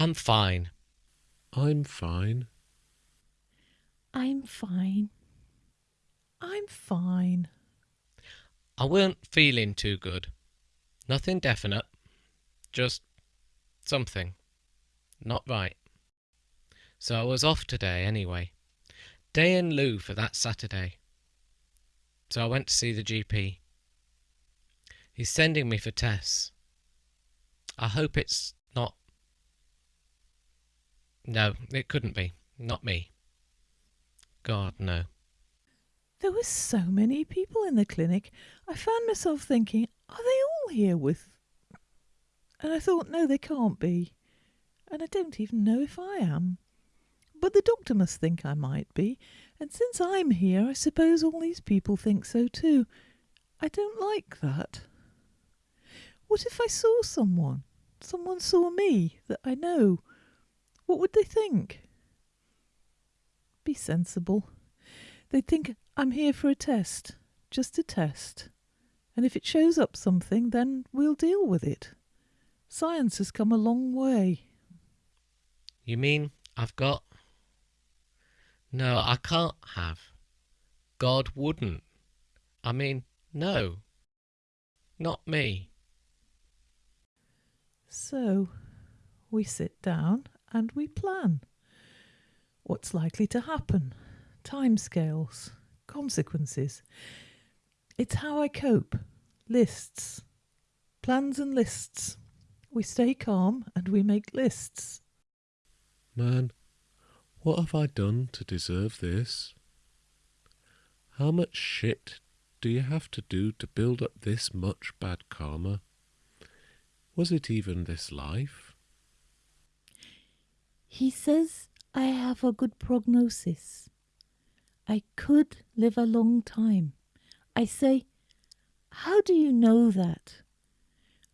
I'm fine. I'm fine. I'm fine. I'm fine. I weren't feeling too good. Nothing definite. Just something. Not right. So I was off today anyway. Day in lieu for that Saturday. So I went to see the GP. He's sending me for tests. I hope it's not. No, it couldn't be. Not me. God, no. There were so many people in the clinic. I found myself thinking, are they all here with. And I thought, no, they can't be. And I don't even know if I am. But the doctor must think I might be, and since I'm here, I suppose all these people think so too. I don't like that. What if I saw someone? Someone saw me that I know. What would they think? Be sensible. They'd think I'm here for a test, just a test. And if it shows up something, then we'll deal with it. Science has come a long way. You mean I've got. No, I can't have. God wouldn't. I mean, no. Not me. So, we sit down and we plan. What's likely to happen? Timescales, consequences. It's how I cope. Lists. Plans and lists. We stay calm and we make lists. Man, what have I done to deserve this? How much shit do you have to do to build up this much bad karma? Was it even this life? He says I have a good prognosis. I could live a long time. I say, How do you know that?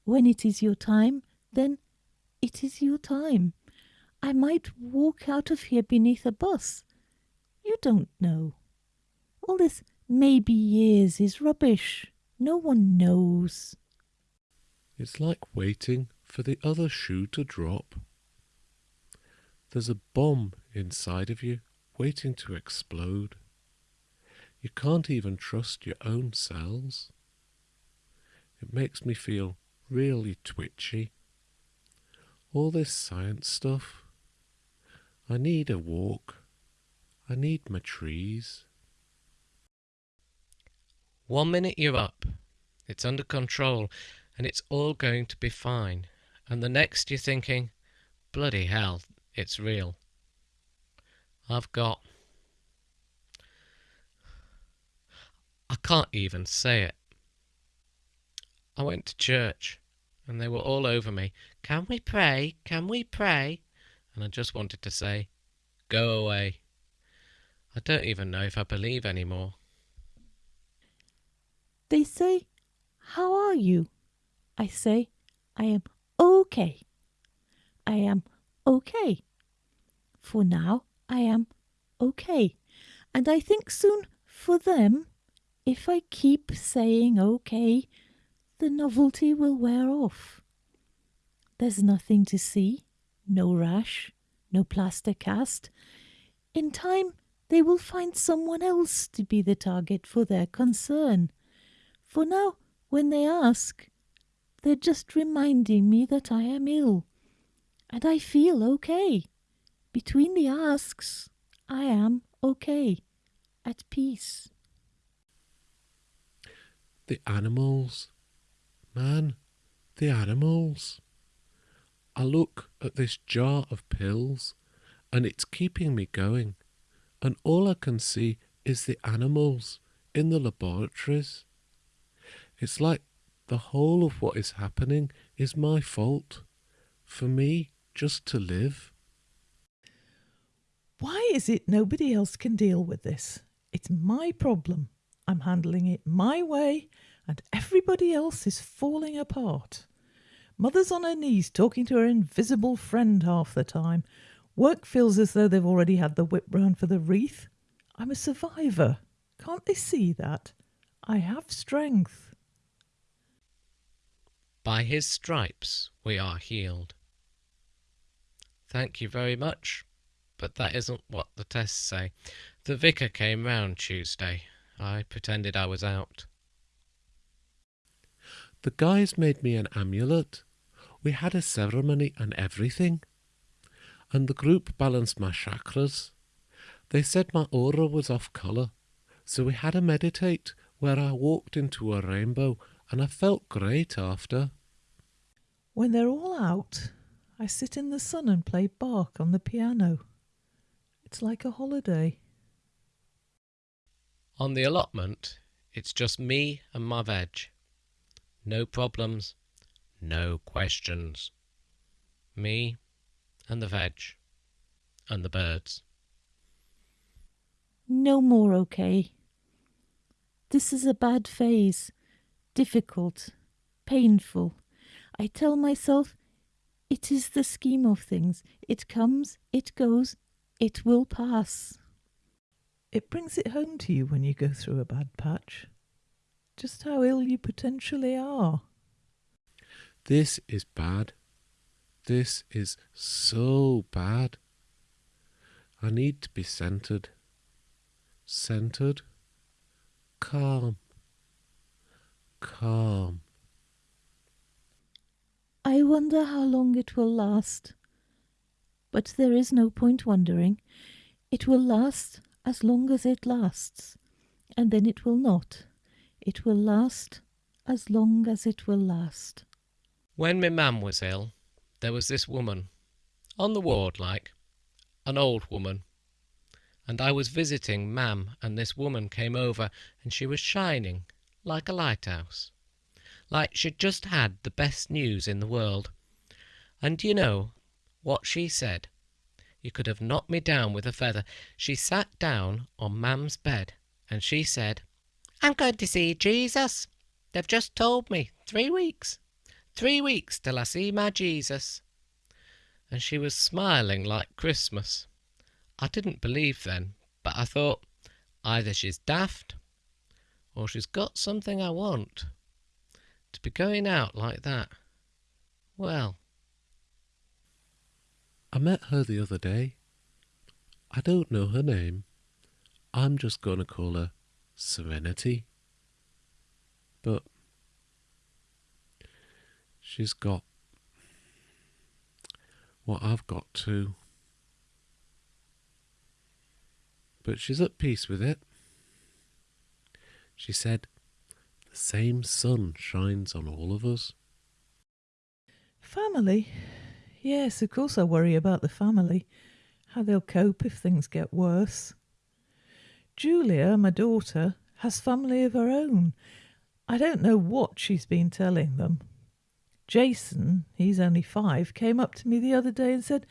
When it is your time, then it is your time. I might walk out of here beneath a bus. You don't know. All this maybe years is rubbish. No one knows. It's like waiting for the other shoe to drop. There's a bomb inside of you waiting to explode. You can't even trust your own cells. It makes me feel really twitchy. All this science stuff. I need a walk. I need my trees. One minute you're up, it's under control, and it's all going to be fine. And the next you're thinking, bloody hell, it's real. I've got. I can't even say it. I went to church and they were all over me. Can we pray? Can we pray? And I just wanted to say, go away. I don't even know if I believe anymore. They say, How are you? I say, I am okay. I am okay. For now, I am okay. And I think soon for them, if I keep saying okay, the novelty will wear off. There's nothing to see, no rash, no plaster cast. In time, they will find someone else to be the target for their concern. For now, when they ask, they're just reminding me that I am ill. And I feel okay. Between the asks, I am okay, at peace. The animals. Man, the animals. I look at this jar of pills and it's keeping me going, and all I can see is the animals in the laboratories. It's like the whole of what is happening is my fault. For me just to live. Why is it nobody else can deal with this? It's my problem. I'm handling it my way, and everybody else is falling apart. Mother's on her knees talking to her invisible friend half the time. Work feels as though they've already had the whip round for the wreath. I'm a survivor. Can't they see that? I have strength. By his stripes we are healed. thank you very much, but that isn't what the tests say. The vicar came round Tuesday. I pretended I was out. The guys made me an amulet. We had a ceremony and everything. And the group balanced my chakras. They said my aura was off colour, so we had a meditate where I walked into a rainbow and I felt great after. When they're all out, I sit in the sun and play Bach on the piano. It's like a holiday. On the allotment, it's just me and my veg. No problems, no questions. Me and the veg and the birds. No more okay. This is a bad phase. Difficult. Painful. I tell myself it is the scheme of things. It comes, it goes, it will pass. It brings it home to you when you go through a bad patch. Just how ill you potentially are. This is bad. This is so bad. I need to be centered. Centered. Calm. Calm. I wonder how long it will last. But there is no point wondering. It will last as long as it lasts, and then it will not. It will last as long as it will last. When my mam was ill, there was this woman, on the ward like, an old woman. And I was visiting mam, and this woman came over, and she was shining like a lighthouse. Like she'd just had the best news in the world. And you know what she said? You could have knocked me down with a feather. She sat down on mam's bed, and she said, I'm going to see Jesus. They've just told me three weeks. Three weeks till I see my Jesus. And she was smiling like Christmas. I didn't believe then, but I thought either she's daft or she's got something I want. To be going out like that. Well, I met her the other day. I don't know her name. I'm just going to call her Serenity. But she's got what I've got too. But she's at peace with it. She said, The same sun shines on all of us. Family? Yes, of course I worry about the family. How they'll cope if things get worse. Julia, my daughter, has family of her own. I don't know what she's been telling them. Jason, he's only five, came up to me the other day and said,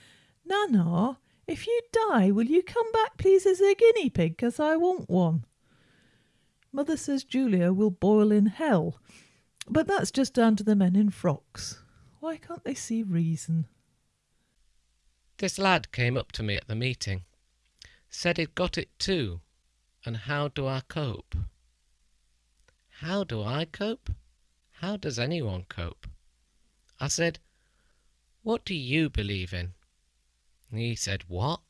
Nana, if you die, will you come back, please, as a guinea pig? pig, 'cause I want one? Mother says Julia will boil in hell, but that's just down to the men in frocks. Why can't they see reason? This lad came up to me at the meeting. Said he'd got it too. And how do I cope? How do I cope? How does anyone cope? I said, What do you believe in? He said, What?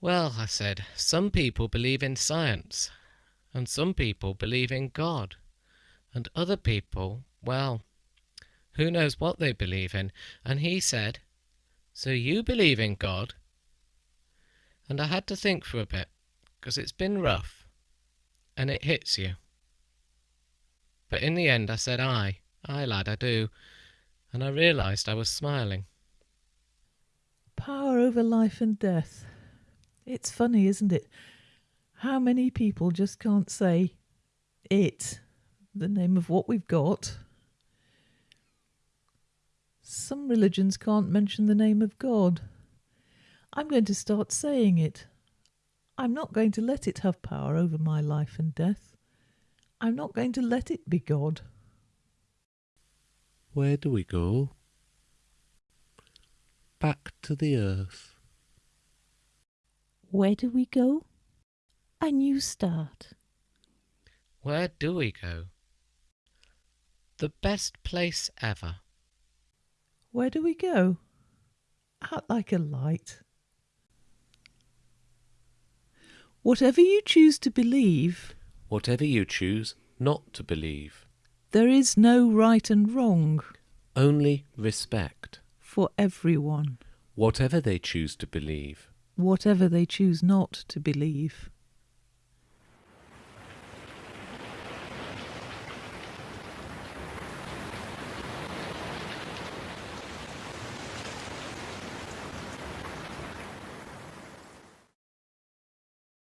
Well, I said, some people believe in science, and some people believe in God, and other people, well, who knows what they believe in? And he said, So you believe in God? And I had to think for a bit, because it's been rough, and it hits you. But in the end I said, Aye, aye, lad, I do, and I realised I was smiling. Power over life and death. It's funny, isn't it? How many people just can't say it, the name of what we've got. Some religions can't mention the name of God. I'm going to start saying it. I'm not going to let it have power over my life and death. I'm not going to let it be God. Where do we go? Back to the earth. Where do we go? A new start. Where do we go? The best place ever. Where do we go? out like a light. Whatever you choose to believe, Whatever you choose not to believe, there is no right and wrong only respect. for everyone, Whatever they choose to believe, whatever they choose not to believe.